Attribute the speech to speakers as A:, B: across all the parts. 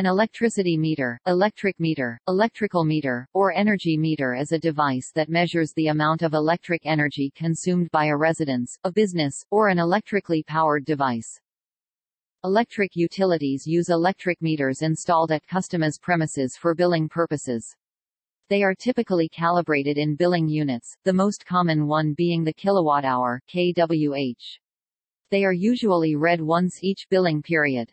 A: An electricity meter, electric meter, electrical meter, or energy meter is a device that measures the amount of electric energy consumed by a residence, a business, or an electrically powered device. Electric utilities use electric meters installed at customers' premises for billing purposes. They are typically calibrated in billing units, the most common one being the kilowatt-hour kWh. They are usually read once each billing period.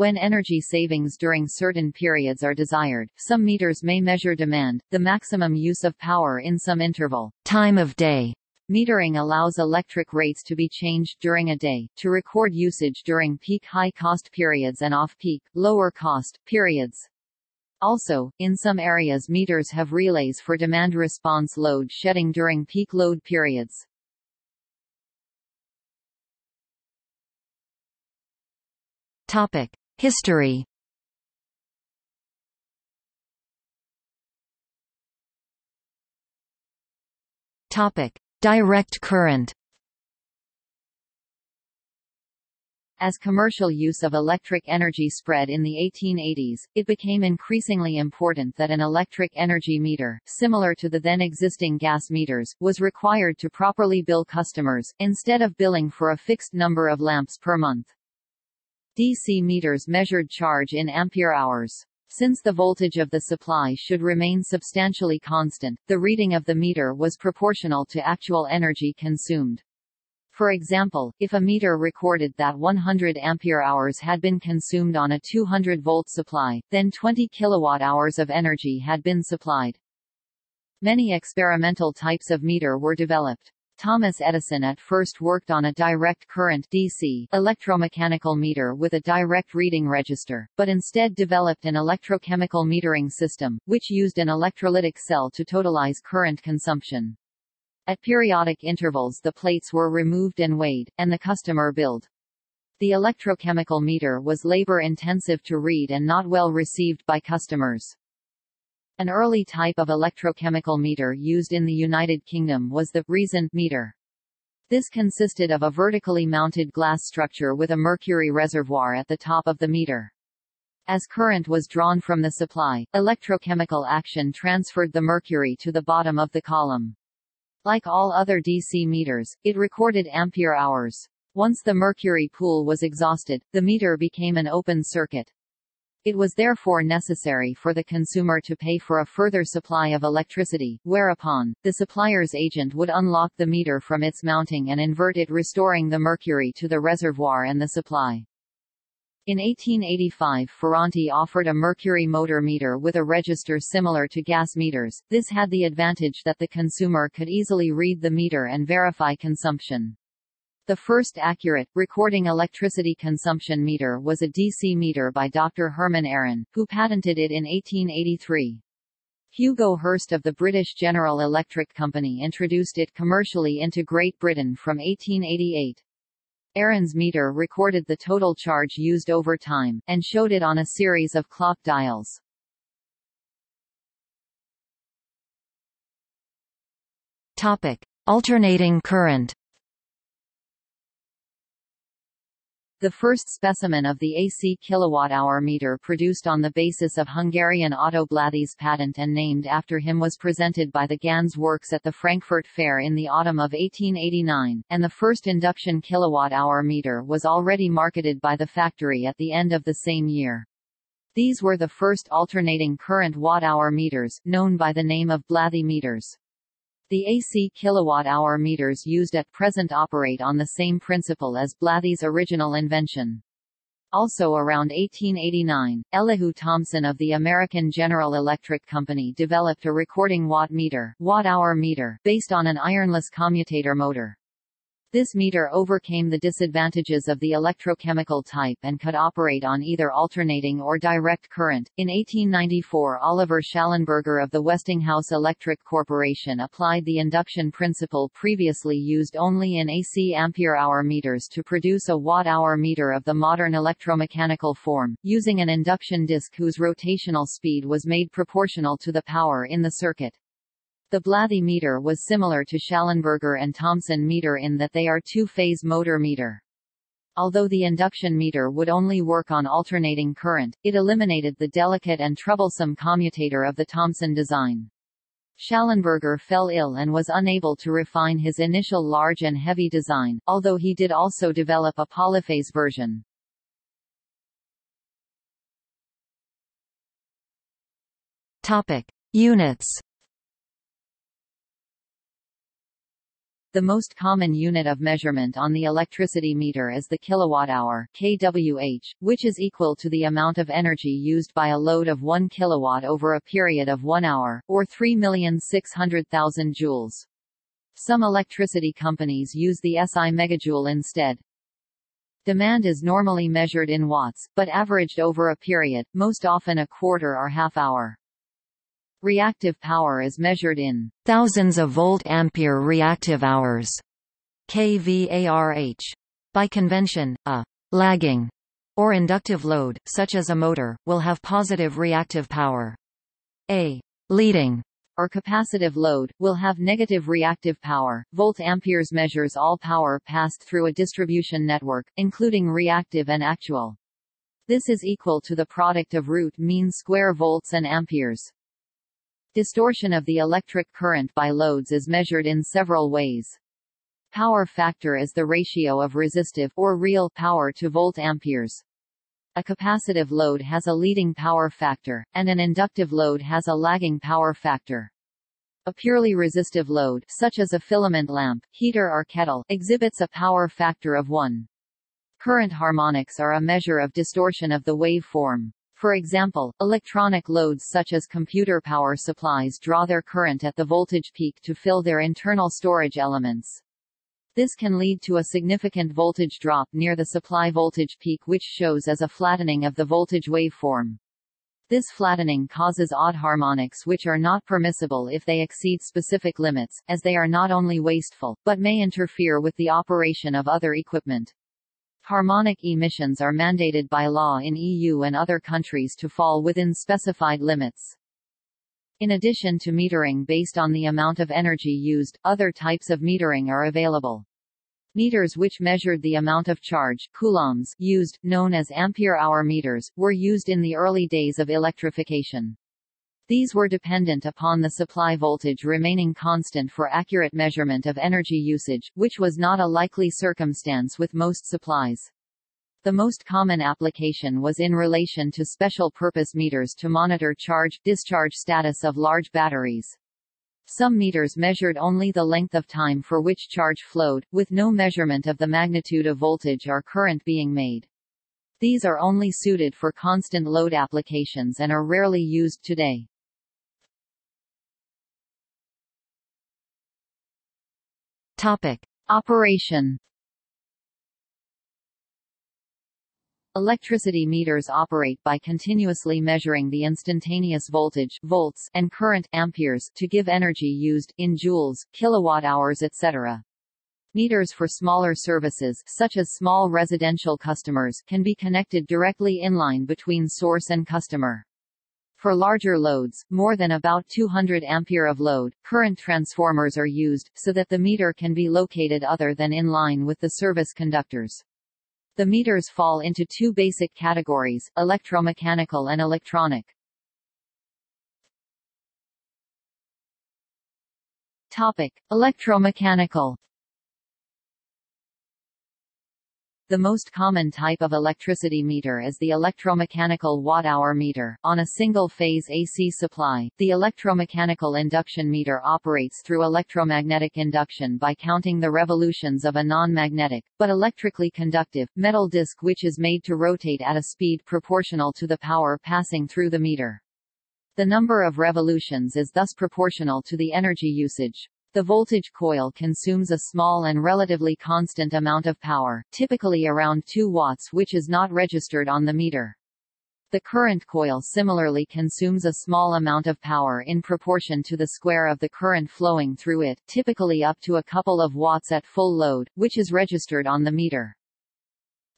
A: When energy savings during certain periods are desired, some meters may measure demand, the maximum use of power in some interval, time of day. Metering allows electric rates to be changed during a day, to record usage during peak high-cost periods and off-peak, lower-cost, periods. Also, in some areas meters have relays for demand response load shedding during peak load periods.
B: Topic. History Topic: Direct current.
A: As commercial use of electric energy spread in the 1880s, it became increasingly important that an electric energy meter, similar to the then existing gas meters, was required to properly bill customers, instead of billing for a fixed number of lamps per month. DC meters measured charge in ampere hours. Since the voltage of the supply should remain substantially constant, the reading of the meter was proportional to actual energy consumed. For example, if a meter recorded that 100 ampere hours had been consumed on a 200 volt supply, then 20 kilowatt hours of energy had been supplied. Many experimental types of meter were developed. Thomas Edison at first worked on a direct current DC electromechanical meter with a direct reading register, but instead developed an electrochemical metering system, which used an electrolytic cell to totalize current consumption. At periodic intervals the plates were removed and weighed, and the customer billed. The electrochemical meter was labor-intensive to read and not well received by customers. An early type of electrochemical meter used in the United Kingdom was the reason meter. This consisted of a vertically mounted glass structure with a mercury reservoir at the top of the meter. As current was drawn from the supply, electrochemical action transferred the mercury to the bottom of the column. Like all other DC meters, it recorded ampere hours. Once the mercury pool was exhausted, the meter became an open circuit. It was therefore necessary for the consumer to pay for a further supply of electricity, whereupon, the supplier's agent would unlock the meter from its mounting and invert it restoring the mercury to the reservoir and the supply. In 1885 Ferranti offered a mercury motor meter with a register similar to gas meters, this had the advantage that the consumer could easily read the meter and verify consumption. The first accurate, recording electricity consumption meter was a DC meter by Dr. Herman Aron, who patented it in 1883. Hugo Hirst of the British General Electric Company introduced it commercially into Great Britain from 1888. Aron's meter recorded the total charge used over time, and showed it on a series of clock dials.
B: Topic. Alternating current
A: The first specimen of the AC kilowatt-hour meter produced on the basis of Hungarian Otto Blathy's patent and named after him was presented by the Ganz Works at the Frankfurt Fair in the autumn of 1889, and the first induction kilowatt-hour meter was already marketed by the factory at the end of the same year. These were the first alternating current watt-hour meters, known by the name of Blathy meters. The AC kilowatt-hour meters used at present operate on the same principle as Blathy's original invention. Also around 1889, Elihu Thomson of the American General Electric Company developed a recording watt meter, watt-hour meter based on an ironless commutator motor. This meter overcame the disadvantages of the electrochemical type and could operate on either alternating or direct current. In 1894, Oliver Shallenberger of the Westinghouse Electric Corporation applied the induction principle previously used only in AC ampere-hour meters to produce a watt-hour meter of the modern electromechanical form, using an induction disk whose rotational speed was made proportional to the power in the circuit. The Blathy meter was similar to Shallenberger and Thomson meter in that they are two-phase motor meter. Although the induction meter would only work on alternating current, it eliminated the delicate and troublesome commutator of the Thomson design. Shallenberger fell ill and was unable to refine his initial large and heavy design, although he did also develop a polyphase version.
B: Topic: Units.
A: The most common unit of measurement on the electricity meter is the kilowatt-hour kWh, which is equal to the amount of energy used by a load of 1 kilowatt over a period of 1 hour, or 3,600,000 joules. Some electricity companies use the SI megajoule instead. Demand is normally measured in watts, but averaged over a period, most often a quarter or half hour. Reactive power is measured in
B: thousands of volt-ampere reactive hours, kVARH. By convention, a lagging or inductive load, such as a motor, will have positive reactive power. A leading
A: or capacitive load, will have negative reactive power. Volt-amperes measures all power passed through a distribution network, including reactive and actual. This is equal to the product of root mean square volts and amperes. Distortion of the electric current by loads is measured in several ways. Power factor is the ratio of resistive or real power to volt-amperes. A capacitive load has a leading power factor, and an inductive load has a lagging power factor. A purely resistive load such as a filament lamp, heater or kettle exhibits a power factor of 1. Current harmonics are a measure of distortion of the wave form. For example, electronic loads such as computer power supplies draw their current at the voltage peak to fill their internal storage elements. This can lead to a significant voltage drop near the supply voltage peak which shows as a flattening of the voltage waveform. This flattening causes odd harmonics which are not permissible if they exceed specific limits, as they are not only wasteful, but may interfere with the operation of other equipment. Harmonic emissions are mandated by law in EU and other countries to fall within specified limits. In addition to metering based on the amount of energy used, other types of metering are available. Meters which measured the amount of charge coulombs used, known as ampere-hour meters, were used in the early days of electrification. These were dependent upon the supply voltage remaining constant for accurate measurement of energy usage, which was not a likely circumstance with most supplies. The most common application was in relation to special-purpose meters to monitor charge-discharge status of large batteries. Some meters measured only the length of time for which charge flowed, with no measurement of the magnitude of voltage or current being made. These are only suited for constant load applications and are rarely used today.
B: Topic.
A: Operation Electricity meters operate by continuously measuring the instantaneous voltage volts and current amperes to give energy used in joules, kilowatt-hours etc. Meters for smaller services such as small residential customers can be connected directly inline between source and customer. For larger loads, more than about 200 ampere of load, current transformers are used, so that the meter can be located other than in line with the service conductors. The meters fall into two basic categories, electromechanical and electronic. Topic: Electromechanical The most common type of electricity meter is the electromechanical watt-hour meter. On a single-phase AC supply, the electromechanical induction meter operates through electromagnetic induction by counting the revolutions of a non-magnetic, but electrically conductive, metal disc which is made to rotate at a speed proportional to the power passing through the meter. The number of revolutions is thus proportional to the energy usage. The voltage coil consumes a small and relatively constant amount of power, typically around 2 watts which is not registered on the meter. The current coil similarly consumes a small amount of power in proportion to the square of the current flowing through it, typically up to a couple of watts at full load, which is registered on the meter.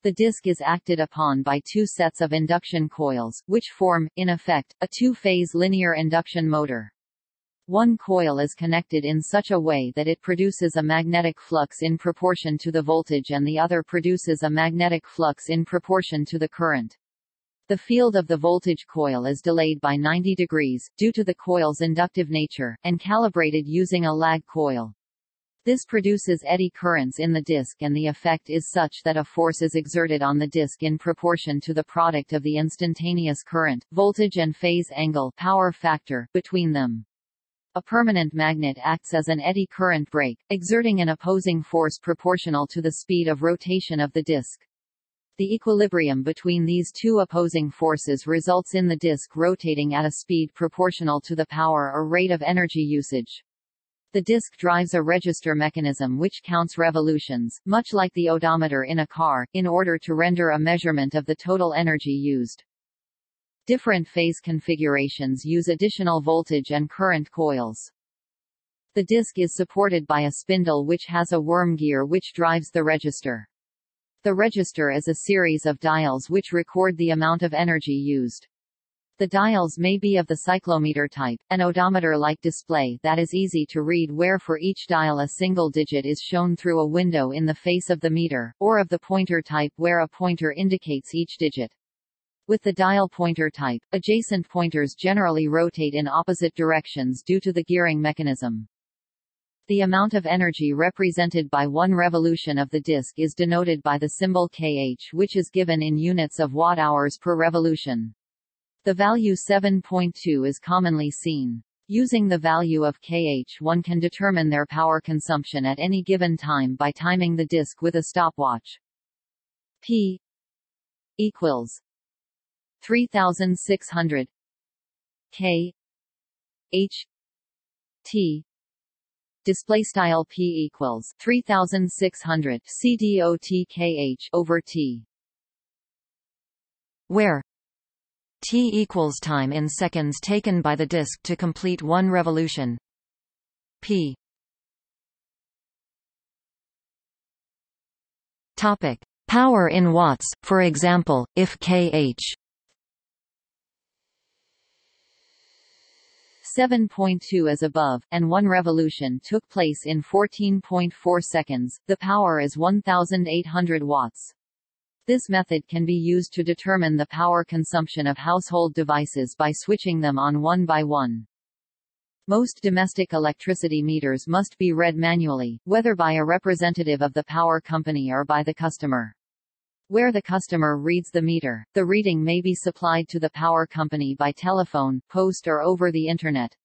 A: The disc is acted upon by two sets of induction coils, which form, in effect, a two-phase linear induction motor. One coil is connected in such a way that it produces a magnetic flux in proportion to the voltage and the other produces a magnetic flux in proportion to the current. The field of the voltage coil is delayed by 90 degrees, due to the coil's inductive nature, and calibrated using a lag coil. This produces eddy currents in the disc and the effect is such that a force is exerted on the disc in proportion to the product of the instantaneous current, voltage and phase angle power factor between them. A permanent magnet acts as an eddy current brake, exerting an opposing force proportional to the speed of rotation of the disc. The equilibrium between these two opposing forces results in the disc rotating at a speed proportional to the power or rate of energy usage. The disc drives a register mechanism which counts revolutions, much like the odometer in a car, in order to render a measurement of the total energy used. Different phase configurations use additional voltage and current coils. The disc is supported by a spindle which has a worm gear which drives the register. The register is a series of dials which record the amount of energy used. The dials may be of the cyclometer type, an odometer-like display that is easy to read where for each dial a single digit is shown through a window in the face of the meter, or of the pointer type where a pointer indicates each digit. With the dial pointer type, adjacent pointers generally rotate in opposite directions due to the gearing mechanism. The amount of energy represented by one revolution of the disk is denoted by the symbol kH which is given in units of watt-hours per revolution. The value 7.2 is commonly seen. Using the value of kH one can determine their power consumption at any given time by timing the disk with a stopwatch. P equals 3600 K. H. T. Display style P equals 3600 CDOT over T.
B: Where T equals time in seconds taken by the disk to complete one revolution. P. Topic: Power in watts. For example, if kh
A: 7.2 as above, and one revolution took place in 14.4 seconds, the power is 1800 watts. This method can be used to determine the power consumption of household devices by switching them on one by one. Most domestic electricity meters must be read manually, whether by a representative of the power company or by the customer. Where the customer reads the meter, the reading may be supplied to the power company by telephone, post or over the Internet.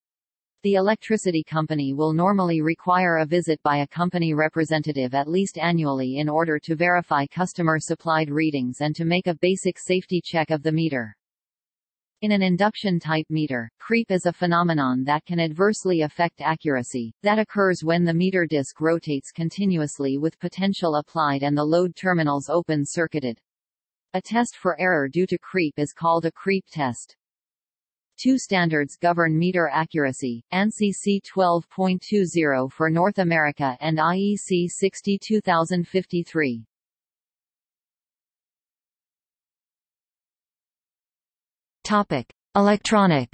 A: The electricity company will normally require a visit by a company representative at least annually in order to verify customer-supplied readings and to make a basic safety check of the meter. In an induction-type meter, creep is a phenomenon that can adversely affect accuracy, that occurs when the meter disc rotates continuously with potential applied and the load terminals open-circuited. A test for error due to creep is called a creep test. Two standards govern meter accuracy, ANSI C12.20 for North America and IEC 62053.
B: Topic: Electronic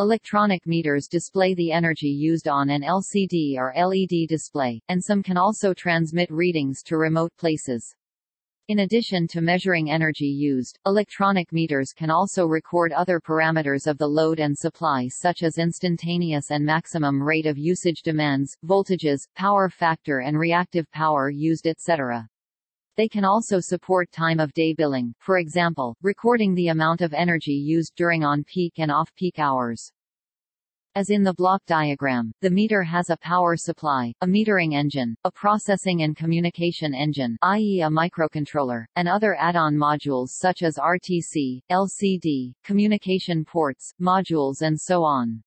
A: Electronic meters display the energy used on an LCD or LED display, and some can also transmit readings to remote places. In addition to measuring energy used, electronic meters can also record other parameters of the load and supply such as instantaneous and maximum rate of usage demands, voltages, power factor and reactive power used etc. They can also support time of day billing, for example, recording the amount of energy used during on-peak and off-peak hours. As in the block diagram, the meter has a power supply, a metering engine, a processing and communication engine i.e. a microcontroller, and other add-on modules such as RTC, LCD, communication ports, modules and so on.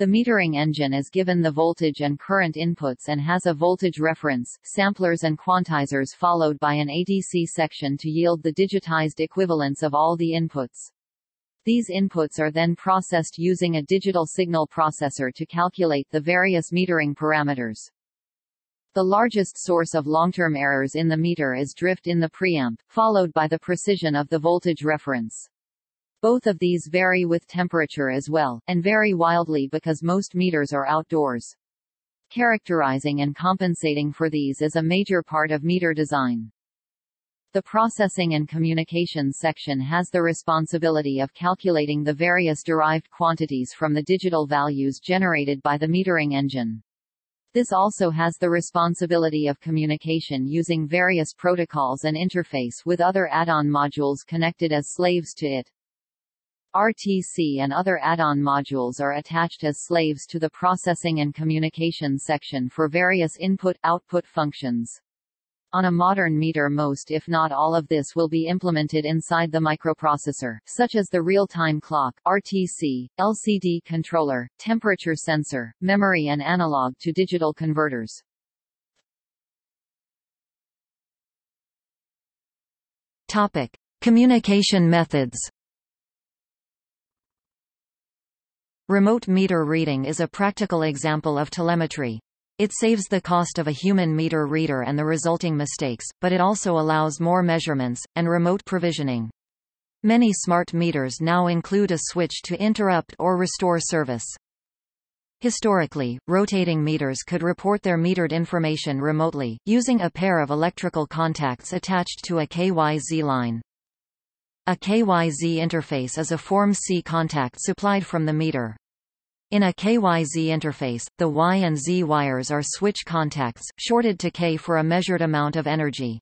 A: The metering engine is given the voltage and current inputs and has a voltage reference, samplers and quantizers followed by an ADC section to yield the digitized equivalents of all the inputs. These inputs are then processed using a digital signal processor to calculate the various metering parameters. The largest source of long-term errors in the meter is drift in the preamp, followed by the precision of the voltage reference. Both of these vary with temperature as well, and vary wildly because most meters are outdoors. Characterizing and compensating for these is a major part of meter design. The Processing and Communications section has the responsibility of calculating the various derived quantities from the digital values generated by the metering engine. This also has the responsibility of communication using various protocols and interface with other add-on modules connected as slaves to it. RTC and other add-on modules are attached as slaves to the Processing and Communication section for various input-output functions. On a modern meter most if not all of this will be implemented inside the microprocessor, such as the real-time clock RTC, LCD controller, temperature sensor, memory and analog to digital converters.
B: Topic: Communication methods. Remote meter reading is a practical example of telemetry. It saves the cost of a human meter reader and the resulting mistakes, but it also allows more measurements, and remote provisioning. Many smart meters now include a switch to interrupt or restore service. Historically, rotating meters could report their metered information remotely, using a pair of electrical contacts attached to a KYZ line. A KYZ interface is a Form C contact supplied from the meter. In a KYZ interface, the Y and Z wires are switch contacts, shorted to K for a measured amount of energy.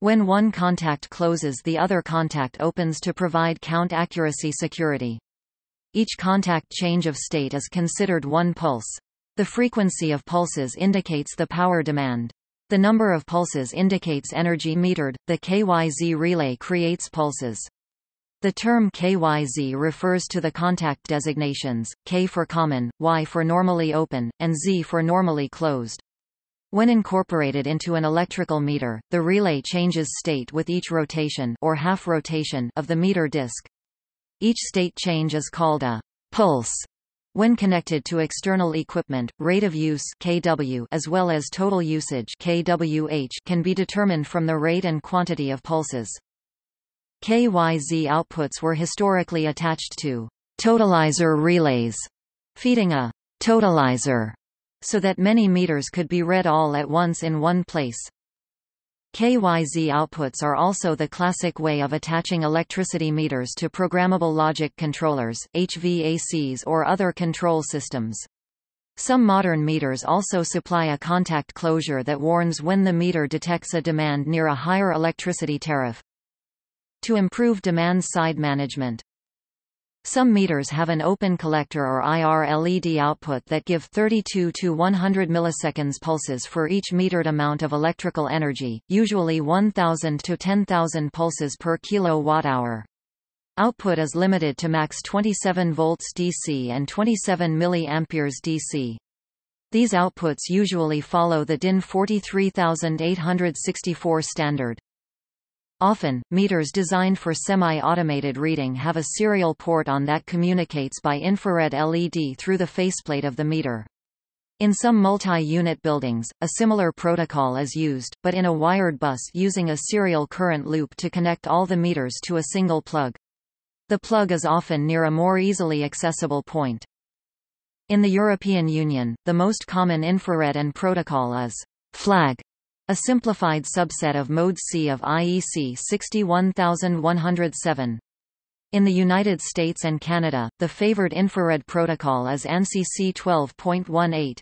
B: When one contact closes the other contact opens to provide count accuracy security. Each contact change of state is considered one pulse. The frequency of pulses indicates the power demand. The number of pulses indicates energy metered. The KYZ relay creates pulses. The term KYZ refers to the contact designations, K for common, Y for normally open, and Z for normally closed. When incorporated into an electrical meter, the relay changes state with each rotation or half rotation of the meter disc. Each state change is called a pulse. When connected to external equipment, rate of use kW as well as total usage kWh can be determined from the rate and quantity of pulses. KYZ outputs were historically attached to totalizer relays, feeding a totalizer so that many meters could be read all at once in one place. KYZ outputs are also the classic way of attaching electricity meters to programmable logic controllers, HVACs or other control systems. Some modern meters also supply a contact closure that warns when the meter detects a demand near a higher electricity tariff to improve demand-side management. Some meters have an open collector or IR LED output that give 32 to 100 milliseconds pulses for each metered amount of electrical energy, usually 1000 to 10,000 pulses per kilowatt-hour. Output is limited to max 27 volts DC and 27 milliamperes DC. These outputs usually follow the DIN 43864 standard. Often, meters designed for semi-automated reading have a serial port on that communicates by infrared LED through the faceplate of the meter. In some multi-unit buildings, a similar protocol is used, but in a wired bus using a serial current loop to connect all the meters to a single plug. The plug is often near a more easily accessible point. In the European Union, the most common infrared and protocol is FLAG, a simplified subset of Mode C of IEC 61107. In the United States and Canada, the favored infrared protocol is ANSI C12.18.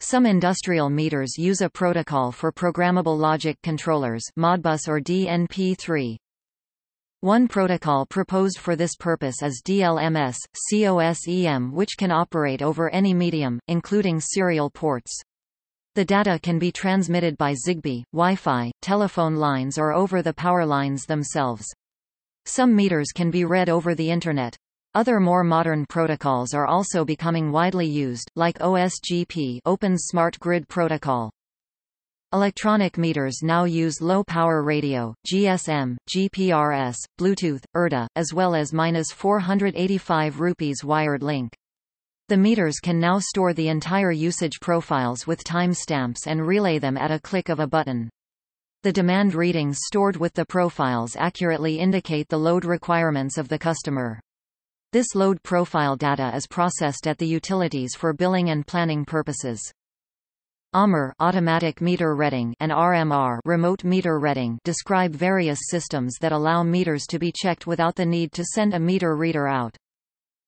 B: Some industrial meters use a protocol for programmable logic controllers Modbus or DNP3. One protocol proposed for this purpose is DLMS, COSEM which can operate over any medium, including serial ports. The data can be transmitted by Zigbee, Wi-Fi, telephone lines or over the power lines themselves. Some meters can be read over the Internet. Other more modern protocols are also becoming widely used, like OSGP Open Smart Grid Protocol. Electronic meters now use low-power radio, GSM, GPRS, Bluetooth, IrDA, as well as 485 rupees wired link. The meters can now store the entire usage profiles with timestamps and relay them at a click of a button. The demand readings stored with the profiles accurately indicate the load requirements of the customer. This load profile data is processed at the utilities for billing and planning purposes. AMR automatic meter reading and RMR remote meter reading describe various systems that allow meters to be checked without the need to send a meter reader out.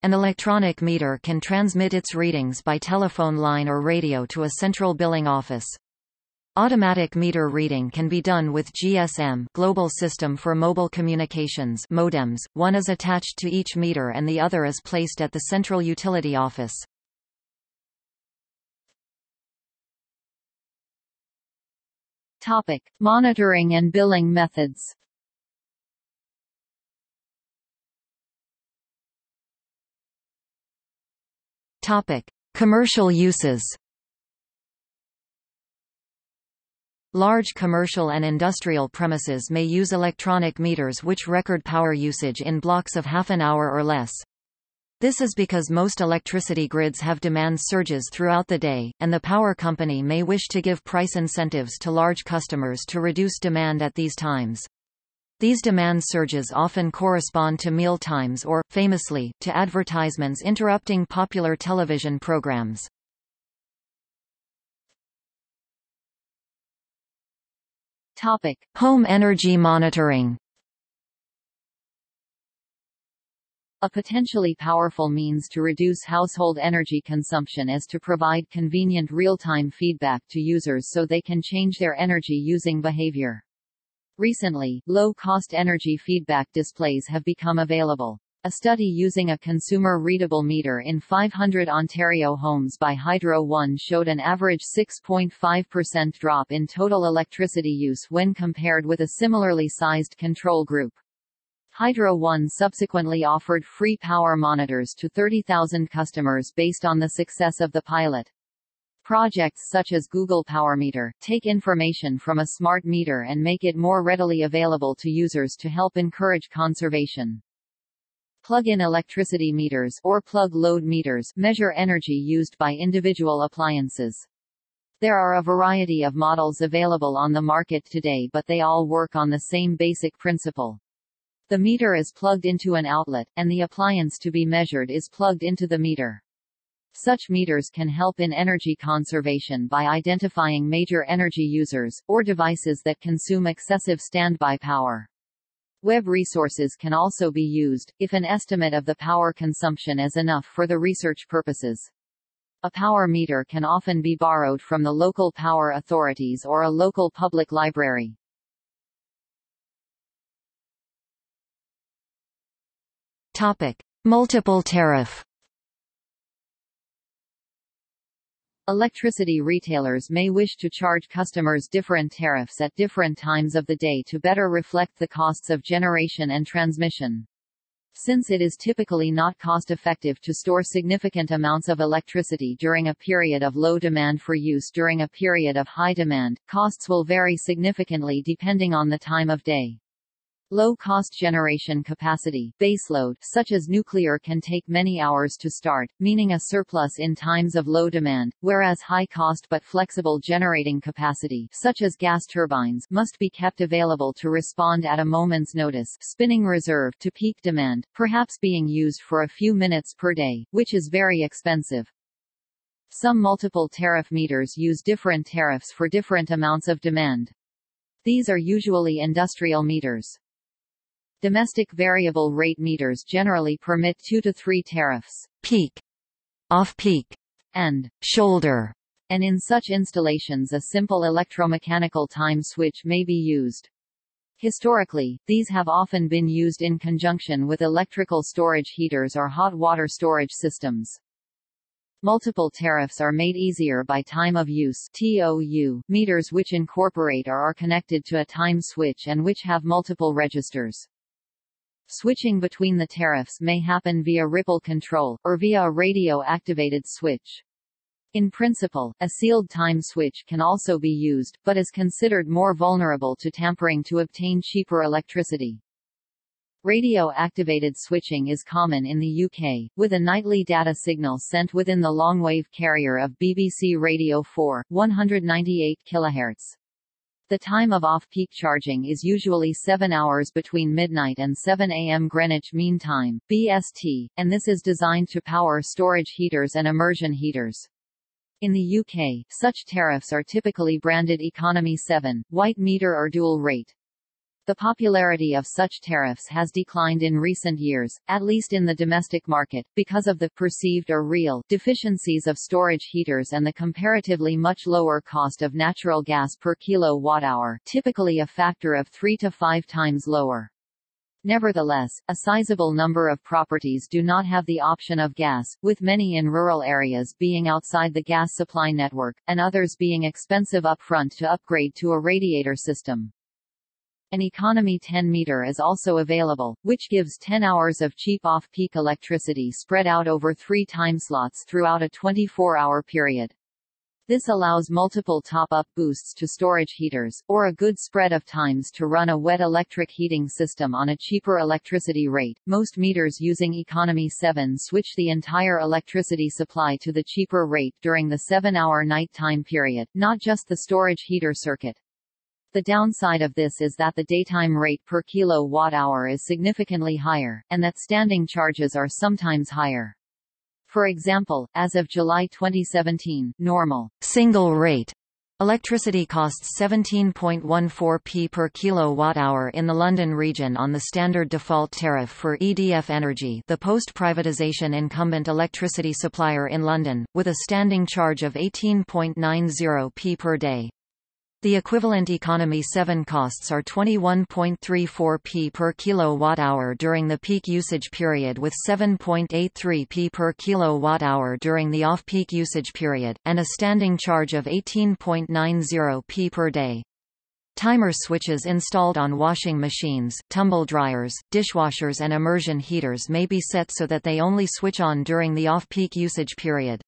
B: An electronic meter can transmit its readings by telephone line or radio to a central billing office. Automatic meter reading can be done with GSM Global System for Mobile Communications modems. One is attached to each meter and the other is placed at the central utility office.
A: Topic: Monitoring and billing methods.
B: Topic: Commercial uses. Large commercial and industrial premises may use electronic meters which record power usage in blocks of half an hour or less. This is because most electricity grids have demand surges throughout the day, and the power company may wish to give price incentives to large customers to reduce demand at these times. These demand surges often correspond to meal times or, famously, to advertisements interrupting popular television programs.
A: Topic:
B: Home energy monitoring.
A: A potentially powerful means to reduce household energy consumption is to provide convenient real-time feedback to users so they can change their energy using behavior. Recently, low-cost energy feedback displays have become available. A study using a consumer-readable meter in 500 Ontario homes by Hydro One showed an average 6.5% drop in total electricity use when compared with a similarly sized control group. Hydro One subsequently offered free power monitors to 30,000 customers based on the success of the pilot. Projects such as Google PowerMeter, take information from a smart meter and make it more readily available to users to help encourage conservation. Plug-in electricity meters or plug load meters measure energy used by individual appliances. There are a variety of models available on the market today but they all work on the same basic principle. The meter is plugged into an outlet, and the appliance to be measured is plugged into the meter. Such meters can help in energy conservation by identifying major energy users, or devices that consume excessive standby power. Web resources can also be used, if an estimate of the power consumption is enough for the research purposes. A power meter can often be borrowed from the local power authorities or a local public library.
B: Topic: Multiple tariff.
A: Electricity retailers may wish to charge customers different tariffs at different times of the day to better reflect the costs of generation and transmission. Since it is typically not cost-effective to store significant amounts of electricity during a period of low demand for use during a period of high demand, costs will vary significantly depending on the time of day. Low-cost generation capacity baseload such as nuclear can take many hours to start, meaning a surplus in times of low demand, whereas high-cost but flexible generating capacity such as gas turbines must be kept available to respond at a moment's notice spinning reserve to peak demand, perhaps being used for a few minutes per day, which is very expensive. Some multiple tariff meters use different tariffs for different amounts of demand. These are usually industrial meters. Domestic variable rate meters generally permit two to three tariffs,
B: peak, off-peak,
A: and
B: shoulder,
A: and in such installations a simple electromechanical time switch may be used. Historically, these have often been used in conjunction with electrical storage heaters or hot water storage systems. Multiple tariffs are made easier by time of use TOU, meters which incorporate or are connected to a time switch and which have multiple registers. Switching between the tariffs may happen via ripple control, or via a radio-activated switch. In principle, a sealed time switch can also be used, but is considered more vulnerable to tampering to obtain cheaper electricity. Radio-activated switching is common in the UK, with a nightly data signal sent within the longwave carrier of BBC Radio 4, 198 kHz. The time of off-peak charging is usually 7 hours between midnight and 7 a.m. Greenwich Mean Time (BST), and this is designed to power storage heaters and immersion heaters. In the UK, such tariffs are typically branded Economy 7, white meter or dual rate. The popularity of such tariffs has declined in recent years, at least in the domestic market, because of the perceived or real deficiencies of storage heaters and the comparatively much lower cost of natural gas per kilowatt-hour typically a factor of three to five times lower. Nevertheless, a sizable number of properties do not have the option of gas, with many in rural areas being outside the gas supply network, and others being expensive upfront to upgrade to a radiator system. An Economy 10 meter is also available, which gives 10 hours of cheap off-peak electricity spread out over three time slots throughout a 24-hour period. This allows multiple top-up boosts to storage heaters, or a good spread of times to run a wet electric heating system on a cheaper electricity rate. Most meters using Economy 7 switch the entire electricity supply to the cheaper rate during the 7-hour night time period, not just the storage heater circuit. The downside of this is that the daytime rate per kilowatt-hour is significantly higher, and that standing charges are sometimes higher. For example, as of July 2017, normal
B: single rate Electricity costs 17.14p per kilowatt-hour in the London region on the standard default tariff for EDF Energy the post-privatisation incumbent electricity supplier in London, with a standing charge of 18.90p per day. The equivalent Economy 7 costs are 21.34p per kilowatt-hour during the peak usage period with 7.83p per kilowatt-hour during the off-peak usage period, and a standing charge of 18.90p per day. Timer switches installed on washing machines, tumble dryers, dishwashers and immersion heaters may be set so that they only switch on during the off-peak usage period.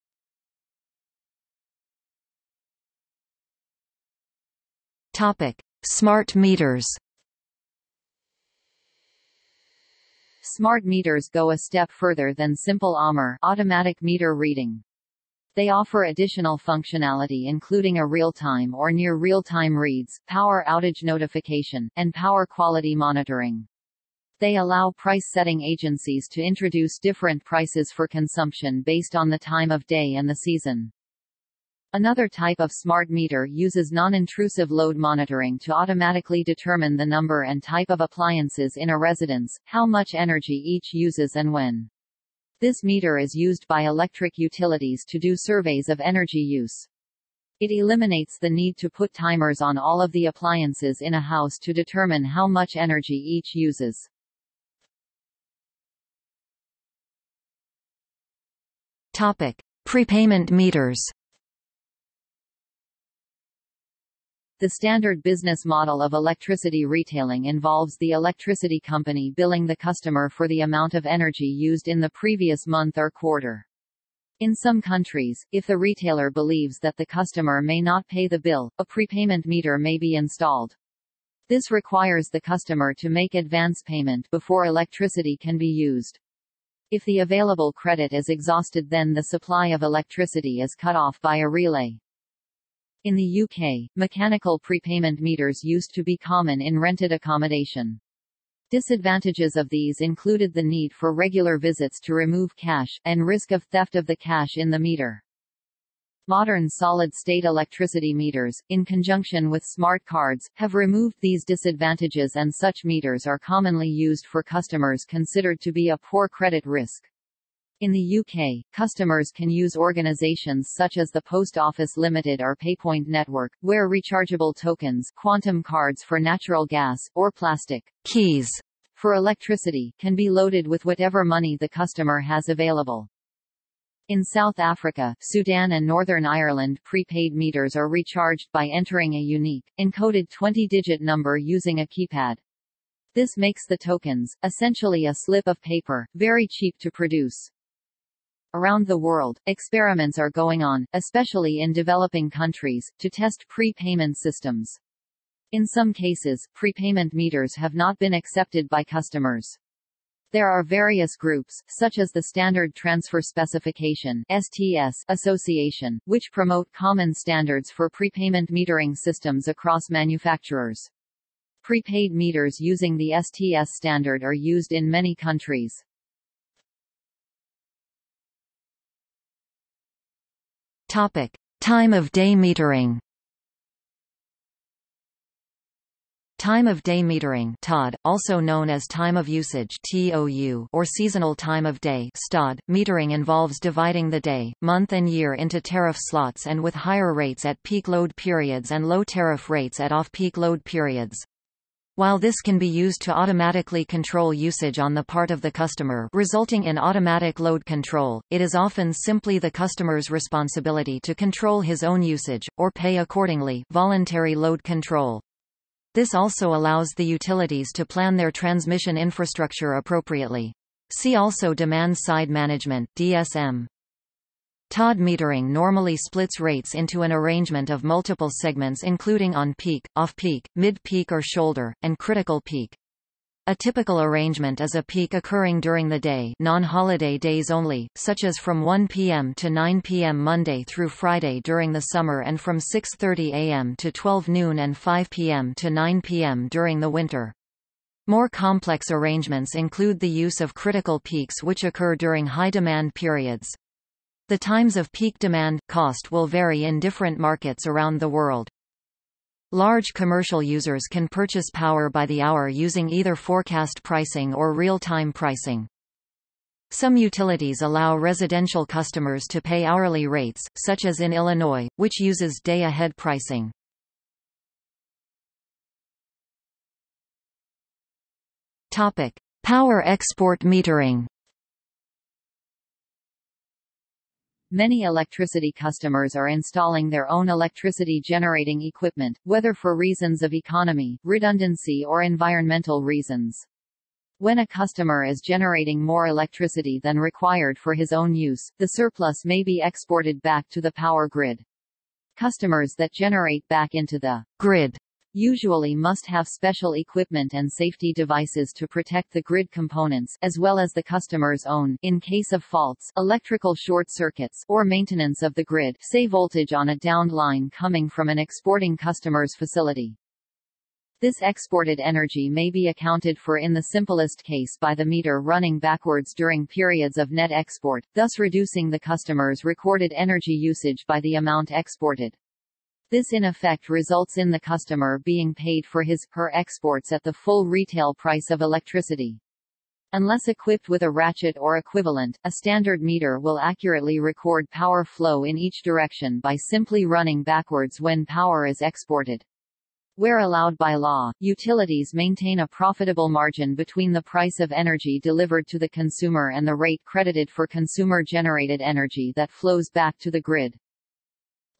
B: Topic: Smart meters.
A: Smart meters go a step further than simple AMR automatic meter reading. They offer additional functionality including a real-time or near real-time reads, power outage notification, and power quality monitoring. They allow price-setting agencies to introduce different prices for consumption based on the time of day and the season. Another type of smart meter uses non-intrusive load monitoring to automatically determine the number and type of appliances in a residence, how much energy each uses and when. This meter is used by electric utilities to do surveys of energy use. It eliminates the need to put timers on all of the appliances in a house to determine how much energy each uses.
B: Topic: Prepayment meters.
A: The standard business model of electricity retailing involves the electricity company billing the customer for the amount of energy used in the previous month or quarter. In some countries, if the retailer believes that the customer may not pay the bill, a prepayment meter may be installed. This requires the customer to make advance payment before electricity can be used. If the available credit is exhausted then the supply of electricity is cut off by a relay. In the UK, mechanical prepayment meters used to be common in rented accommodation. Disadvantages of these included the need for regular visits to remove cash, and risk of theft of the cash in the meter. Modern solid-state electricity meters, in conjunction with smart cards, have removed these disadvantages and such meters are commonly used for customers considered to be a poor credit risk. In the UK, customers can use organisations such as the Post Office Limited or PayPoint Network, where rechargeable tokens quantum cards for natural gas, or plastic
B: keys
A: for electricity can be loaded with whatever money the customer has available. In South Africa, Sudan and Northern Ireland prepaid meters are recharged by entering a unique, encoded 20-digit number using a keypad. This makes the tokens, essentially a slip of paper, very cheap to produce. Around the world, experiments are going on, especially in developing countries, to test prepayment systems. In some cases, prepayment meters have not been accepted by customers. There are various groups, such as the Standard Transfer Specification (STS) Association, which promote common standards for prepayment metering systems across manufacturers. Prepaid meters using the STS standard are used in many countries.
B: Topic: Time of day metering. Time of day metering TOD, also known as time of usage TOU, or seasonal time of day STOD, metering involves dividing the day, month and year into tariff slots and with higher rates at peak load periods and low tariff rates at off-peak load periods. While this can be used to automatically control usage on the part of the customer resulting in automatic load control, it is often simply the customer's responsibility to control his own usage, or pay accordingly voluntary load control. This also allows the utilities to plan their transmission infrastructure appropriately. See also Demand-Side Management DSM. TOD metering normally splits rates into an arrangement of multiple segments including on-peak, off-peak, mid-peak or shoulder, and critical peak. A typical arrangement is a peak occurring during the day non-holiday days only, such as from 1 p.m. to 9 p.m. Monday through Friday during the summer and from 6.30 a.m. to 12 noon and 5 p.m. to 9 p.m. during the winter. More complex arrangements include the use of critical peaks which occur during high demand periods. The times of peak demand, cost will vary in different markets around the world. Large commercial users can purchase power by the hour using either forecast pricing or real-time pricing. Some utilities allow residential customers to pay hourly rates, such as in Illinois, which uses day-ahead pricing. Topic: Power export metering.
A: Many electricity customers are installing their own electricity generating equipment, whether for reasons of economy, redundancy or environmental reasons. When a customer is generating more electricity than required for his own use, the surplus may be exported back to the power grid. Customers that generate back into the grid usually must have special equipment and safety devices to protect the grid components as well as the customer's own in case of faults, electrical short circuits or maintenance of the grid say voltage on a downed line coming from an exporting customer's facility. This exported energy may be accounted for in the simplest case by the meter running backwards during periods of net export, thus reducing the customer's recorded energy usage by the amount exported. This in effect results in the customer being paid for his per exports at the full retail price of electricity. Unless equipped with a ratchet or equivalent, a standard meter will accurately record power flow in each direction by simply running backwards when power is exported. Where allowed by law, utilities maintain a profitable margin between the price of energy delivered to the consumer and the rate credited for consumer-generated energy that flows back to the grid.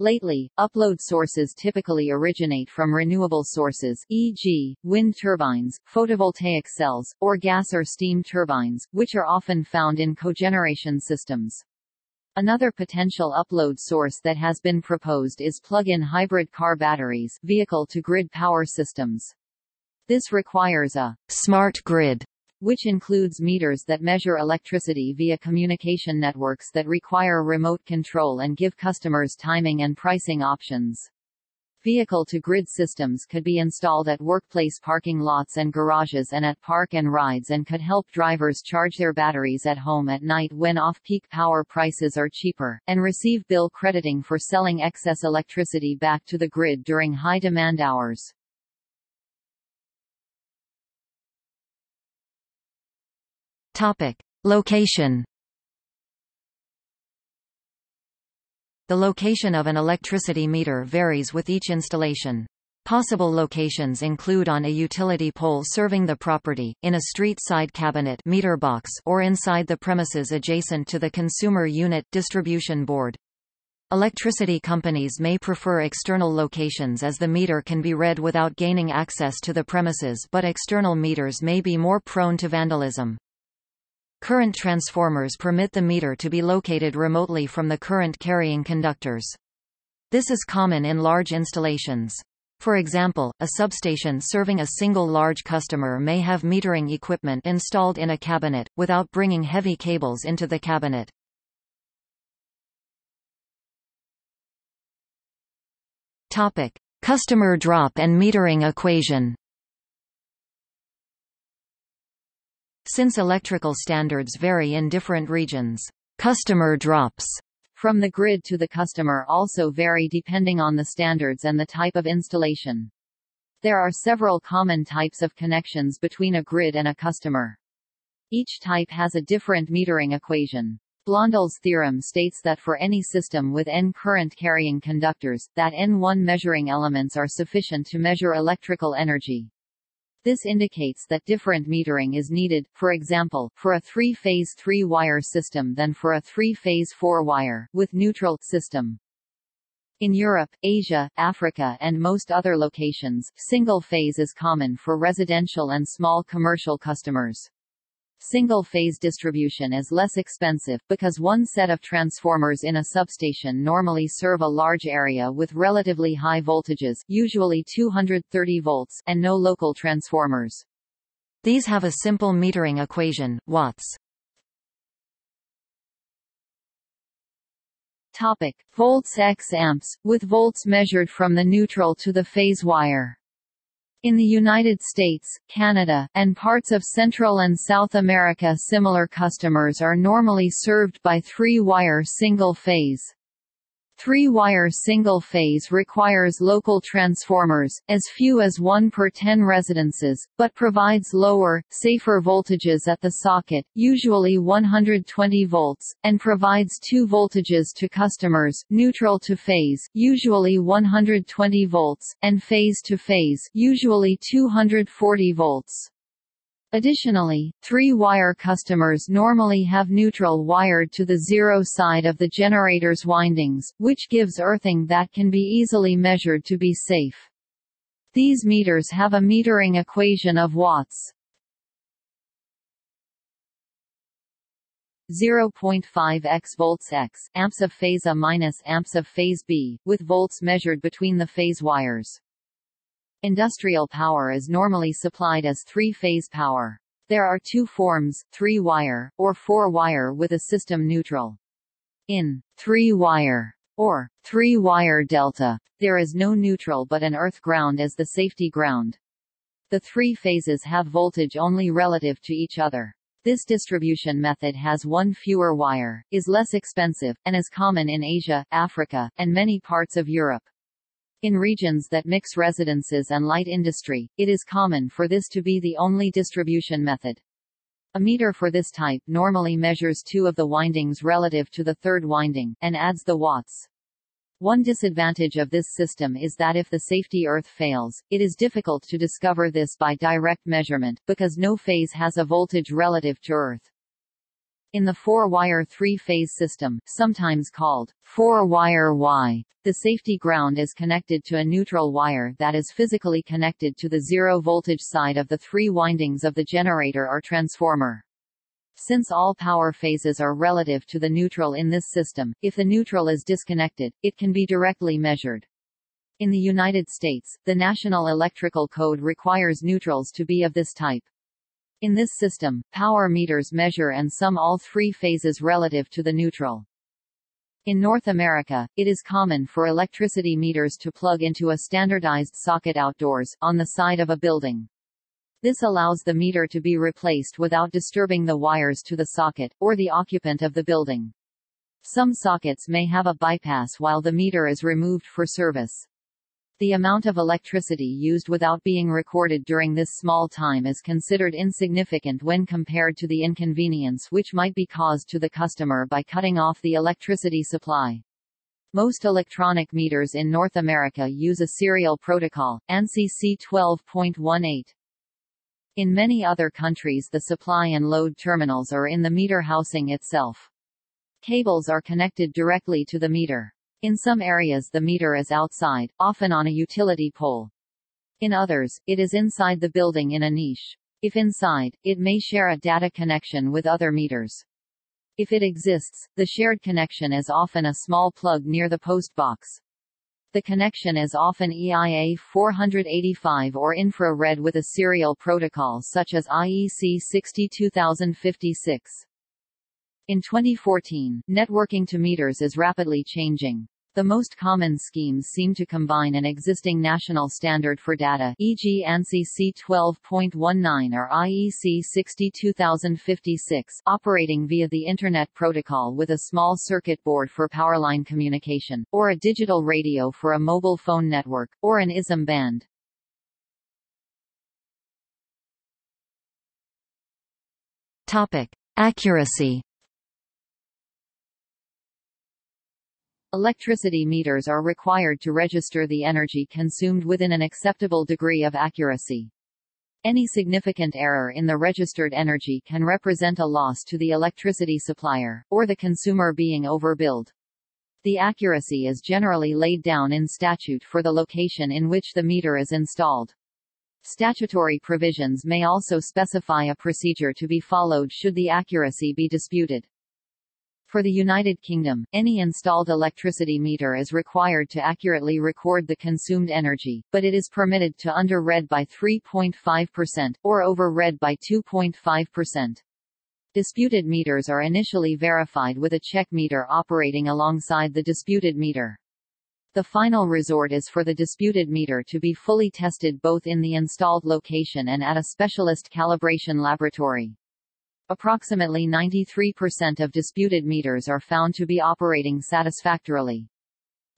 A: Lately, upload sources typically originate from renewable sources e.g., wind turbines, photovoltaic cells, or gas or steam turbines, which are often found in cogeneration systems. Another potential upload source that has been proposed is plug-in hybrid car batteries vehicle-to-grid power systems. This requires a smart grid which includes meters that measure electricity via communication networks that require remote control and give customers timing and pricing options. Vehicle-to-grid systems could be installed at workplace parking lots and garages and at park and rides and could help drivers charge their batteries at home at night when off-peak power prices are cheaper, and receive bill crediting for selling excess electricity back to the grid during high demand hours.
B: Topic. Location The location of an electricity meter varies with each installation. Possible locations include on a utility pole serving the property, in a street side cabinet meter box, or inside the premises adjacent to the consumer unit distribution board. Electricity companies may prefer external locations as the meter can be read without gaining access to the premises but external meters may be more prone to vandalism. Current transformers permit the meter to be located remotely from the current carrying conductors. This is common in large installations. For example, a substation serving a single large customer may have metering equipment installed in a cabinet, without bringing heavy cables into the cabinet. Topic. Customer drop and metering equation Since electrical standards vary in different regions, customer drops
A: from the grid to the customer also vary depending on the standards and the type of installation. There are several common types of connections between a grid and a customer. Each type has a different metering equation. Blondel's theorem states that for any system with n current-carrying conductors, that n1 measuring elements are sufficient to measure electrical energy. This indicates that different metering is needed, for example, for a three-phase three-wire system than for a three-phase four-wire, with neutral system. In Europe, Asia, Africa and most other locations, single-phase is common for residential and small commercial customers. Single-phase distribution is less expensive, because one set of transformers in a substation normally serve a large area with relatively high voltages usually 230 volts and no local transformers.
B: These have a simple metering equation, watts.
A: Topic: Volts x amps, with volts measured from the neutral to the phase wire. In the United States, Canada, and parts of Central and South America similar customers are normally served by three-wire single-phase. Three-wire single-phase requires local transformers, as few as 1 per 10 residences, but provides lower, safer voltages at the socket, usually 120 volts, and provides two voltages to customers, neutral to phase, usually 120 volts, and phase to phase, usually 240 volts. Additionally, three-wire customers normally have neutral wired to the zero side of the generator's windings, which gives earthing that can be easily measured to be safe. These meters have a metering equation of watts. 0.5 x volts x amps of phase A minus amps of phase B, with volts measured between the phase wires. Industrial power is normally supplied as three-phase power. There are two forms, three-wire, or four-wire with a system neutral. In three-wire or three-wire delta, there is no neutral but an earth ground as the safety ground. The three phases have voltage only relative to each other. This distribution method has one fewer wire, is less expensive, and is common in Asia, Africa, and many parts of Europe. In regions that mix residences and light industry, it is common for this to be the only distribution method. A meter for this type normally measures two of the windings relative to the third winding, and adds the watts. One disadvantage of this system is that if the safety earth fails, it is difficult to discover this by direct measurement, because no phase has a voltage relative to earth. In the four-wire three-phase system, sometimes called four-wire Y, the safety ground is connected to a neutral wire that is physically connected to the zero-voltage side of the three windings of the generator or transformer. Since all power phases are relative to the neutral in this system, if the neutral is disconnected, it can be directly measured. In the United States, the National Electrical Code requires neutrals to be of this type. In this system, power meters measure and sum all three phases relative to the neutral. In North America, it is common for electricity meters to plug into a standardized socket outdoors, on the side of a building. This allows the meter to be replaced without disturbing the wires to the socket, or the occupant of the building. Some sockets may have a bypass while the meter is removed for service. The amount of electricity used without being recorded during this small time is considered insignificant when compared to the inconvenience which might be caused to the customer by cutting off the electricity supply. Most electronic meters in North America use a serial protocol, ANSI C12.18. In many other countries the supply and load terminals are in the meter housing itself. Cables are connected directly to the meter. In some areas the meter is outside, often on a utility pole. In others, it is inside the building in a niche. If inside, it may share a data connection with other meters. If it exists, the shared connection is often a small plug near the post box. The connection is often EIA 485 or infrared with a serial protocol such as IEC 62056. In 2014, networking to meters is rapidly changing. The most common schemes seem to combine an existing national standard for data e.g. ANSI C12.19 or IEC 62056 operating via the Internet Protocol with a small circuit board for powerline communication, or a digital radio for a mobile phone network, or an ISM band.
B: Topic. Accuracy
A: Electricity meters are required to register the energy consumed within an acceptable degree of accuracy. Any significant error in the registered energy can represent a loss to the electricity supplier, or the consumer being overbilled. The accuracy is generally laid down in statute for the location in which the meter is installed. Statutory provisions may also specify a procedure to be followed should the accuracy be disputed. For the United Kingdom, any installed electricity meter is required to accurately record the consumed energy, but it is permitted to under-read by 3.5%, or over-read by 2.5%. Disputed meters are initially verified with a check meter operating alongside the disputed meter. The final resort is for the disputed meter to be fully tested both in the installed location and at a specialist calibration laboratory. Approximately 93% of disputed meters are found to be operating satisfactorily.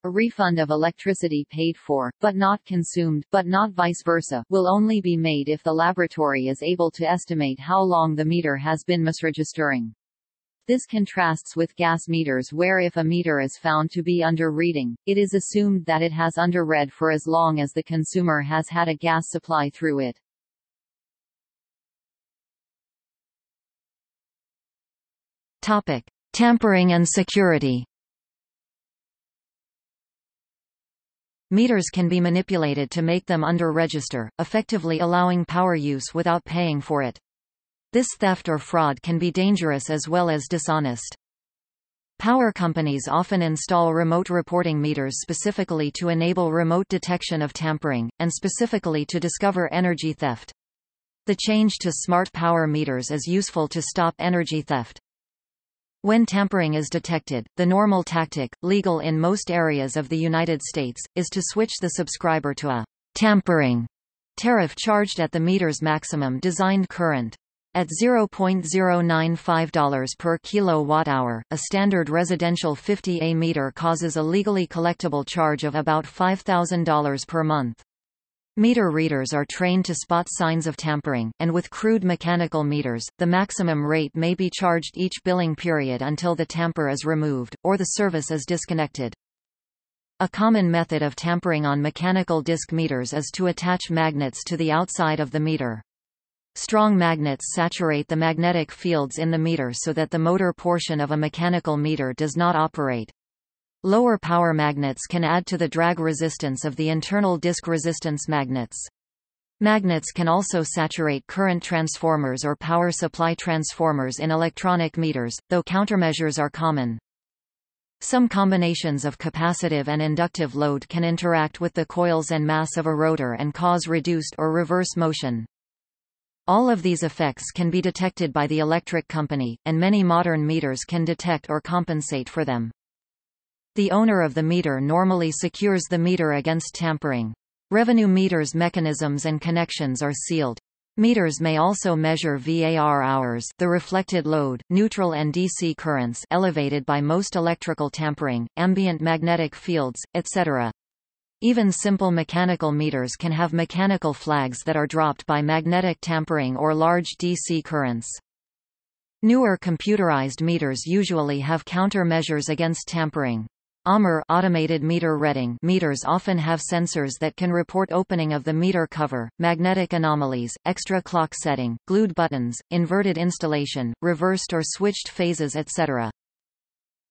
A: A refund of electricity paid for, but not consumed, but not vice versa, will only be made if the laboratory is able to estimate how long the meter has been misregistering. This contrasts with gas meters where if a meter is found to be under reading, it is assumed that it has under-read for as long as the consumer has had a gas supply through it.
B: Topic: Tampering and security. Meters can be manipulated to make them under-register, effectively allowing power use without paying for it. This theft or fraud can be dangerous as well as dishonest. Power companies often install remote reporting meters specifically to enable remote detection of tampering, and specifically to discover energy theft. The change to smart power meters is useful to stop energy theft. When tampering is detected, the normal tactic, legal in most areas of the United States, is to switch the subscriber to a tampering tariff charged at the meter's maximum designed current. At $0.095 per kilowatt-hour, a standard residential 50A meter causes a legally collectible charge of about $5,000 per month. Meter readers are trained to spot signs of tampering, and with crude mechanical meters, the maximum rate may be charged each billing period until the tamper is removed, or the service is disconnected. A common method of tampering on mechanical disc meters is to attach magnets to the outside of the meter. Strong magnets saturate the magnetic fields in the meter so that the motor portion of a mechanical meter does not operate. Lower power magnets can add to the drag resistance of the internal disk resistance magnets. Magnets can also saturate current transformers or power supply transformers in electronic meters, though countermeasures are common. Some combinations of capacitive and inductive load can interact with the coils and mass of a rotor and cause reduced or reverse motion. All of these effects can be detected by the electric company, and many modern meters can detect or compensate for them. The owner of the meter normally secures the meter against tampering. Revenue meters mechanisms and connections are sealed. Meters may also measure VAR hours the reflected load, neutral and DC currents elevated by most electrical tampering, ambient magnetic fields, etc. Even simple mechanical meters can have mechanical flags that are dropped by magnetic tampering or large DC currents. Newer computerized meters usually have countermeasures against tampering. AMR automated meter reading meters often have sensors that can report opening of the meter cover, magnetic anomalies, extra clock setting, glued buttons, inverted installation, reversed or switched phases etc.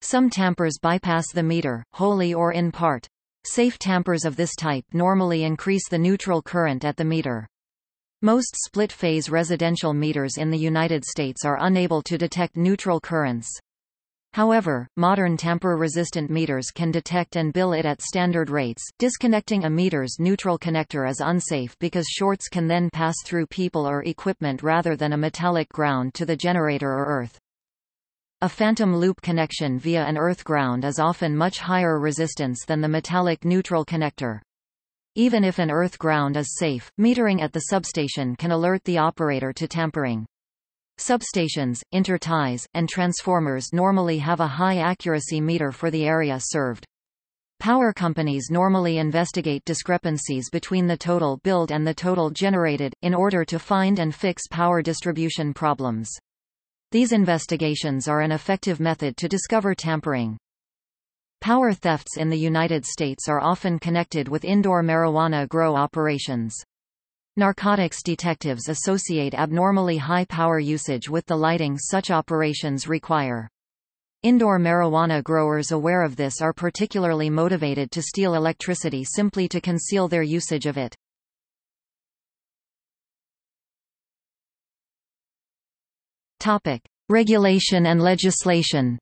B: Some tampers bypass the meter, wholly or in part. Safe tampers of this type normally increase the neutral current at the meter. Most split-phase residential meters in the United States are unable to detect neutral currents. However, modern tamper-resistant meters can detect and bill it at standard rates. Disconnecting a meter's neutral connector is unsafe because shorts can then pass through people or equipment rather than a metallic ground to the generator or earth. A phantom loop connection via an earth ground is often much higher resistance than the metallic neutral connector. Even if an earth ground is safe, metering at the substation can alert the operator to tampering. Substations, interties, and transformers normally have a high accuracy meter for the area served. Power companies normally investigate discrepancies between the total billed and the total generated, in order to find and fix power distribution problems. These investigations are an effective method to discover tampering. Power thefts in the United States are often connected with indoor marijuana grow operations. Narcotics detectives associate abnormally high power usage with the lighting such operations require. Indoor marijuana growers aware of this are particularly motivated to steal electricity simply to conceal their usage of it. Topic: Regulation and legislation.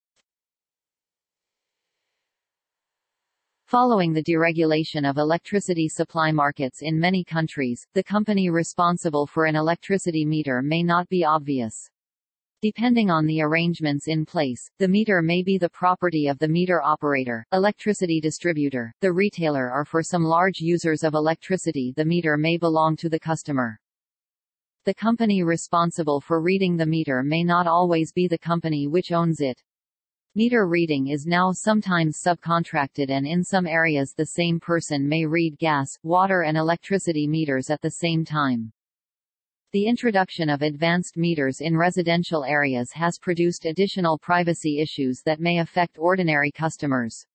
A: Following the deregulation of electricity supply markets in many countries, the company responsible for an electricity meter may not be obvious. Depending on the arrangements in place, the meter may be the property of the meter operator, electricity distributor, the retailer or for some large users of electricity the meter may belong to the customer. The company responsible for reading the meter may not always be the company which owns it. Meter reading is now sometimes subcontracted and in some areas the same person may read gas, water and electricity meters at the same time. The introduction of advanced meters in residential areas has produced additional privacy issues that may affect ordinary customers.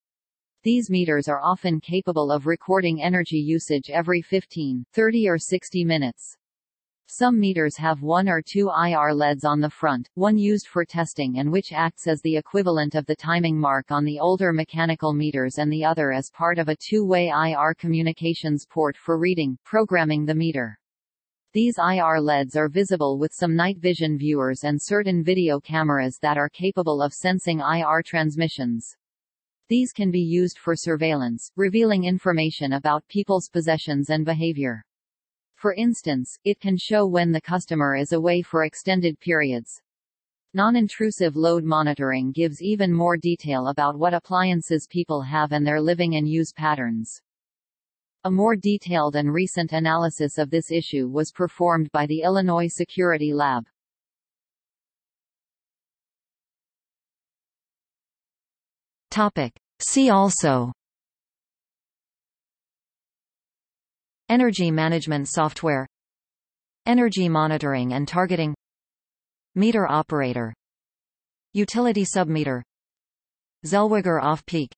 A: These meters are often capable of recording energy usage every 15, 30 or 60 minutes. Some meters have one or two IR LEDs on the front, one used for testing and which acts as the equivalent of the timing mark on the older mechanical meters and the other as part of a two-way IR communications port for reading, programming the meter. These IR LEDs are visible with some night vision viewers and certain video cameras that are capable of sensing IR transmissions. These can be used for surveillance, revealing information about people's possessions and behavior. For instance, it can show when the customer is away for extended periods. Non-intrusive load monitoring gives even more detail about what appliances people have and their living and use patterns. A more detailed and recent analysis of this issue was performed by the Illinois Security Lab.
B: Topic. See also Energy management software. Energy monitoring and targeting. Meter operator. Utility submeter. Zellweger off-peak.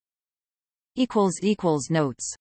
B: Notes